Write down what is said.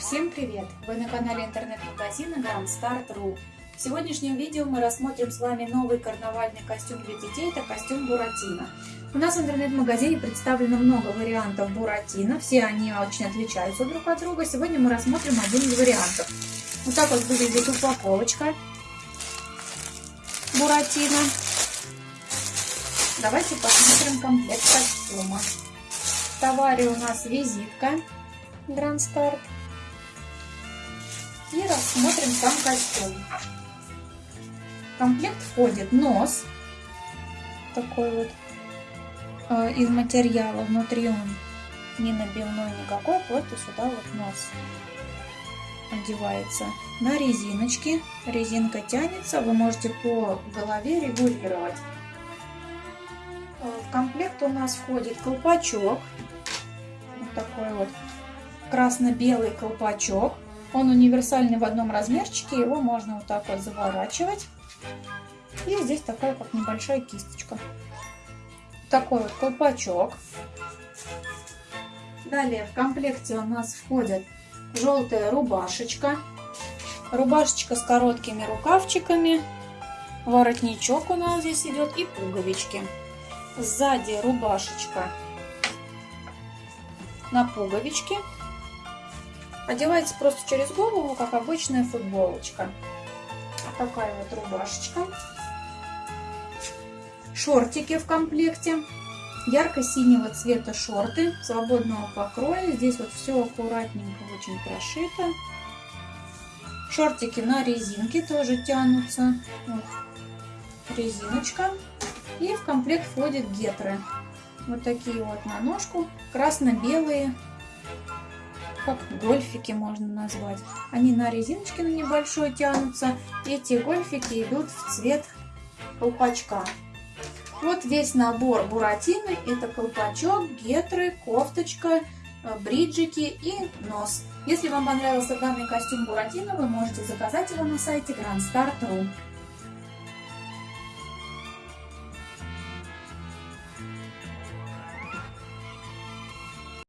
Всем привет! Вы на канале интернет-магазина Grand Start.ru В сегодняшнем видео мы рассмотрим с вами новый карнавальный костюм для детей, это костюм Буратино. У нас в интернет-магазине представлено много вариантов Буратино, все они очень отличаются друг от друга. Сегодня мы рассмотрим один из вариантов. Вот так вот выглядит упаковочка Буратино. Давайте посмотрим комплект костюма. В товаре у нас визитка Grand Start. И рассмотрим сам костюм. В комплект входит нос. Такой вот э, из материала. Внутри он не набивной никакой, просто сюда вот нос одевается на резиночки. Резинка тянется, вы можете по голове регулировать. В комплект у нас входит колпачок. Вот такой вот красно-белый колпачок. Он универсальный в одном размерчике, его можно вот так вот заворачивать. И здесь такая как небольшая кисточка. Такой вот колпачок. Далее в комплекте у нас входит желтая рубашечка. Рубашечка с короткими рукавчиками. Воротничок у нас здесь идет и пуговички. Сзади рубашечка на пуговички. Одевается просто через голову, как обычная футболочка. Такая вот рубашечка. Шортики в комплекте. Ярко-синего цвета шорты, свободного покроя. Здесь вот все аккуратненько, очень прошито. Шортики на резинке тоже тянутся. Вот. Резиночка. И в комплект входят гетры. Вот такие вот на ножку. Красно-белые. Как гольфики можно назвать. Они на резиночке на небольшой тянутся. Эти гольфики идут в цвет колпачка. Вот весь набор буратино. Это колпачок, гетры, кофточка, э, бриджики и нос. Если вам понравился данный костюм буратино, вы можете заказать его на сайте grandstar.ru.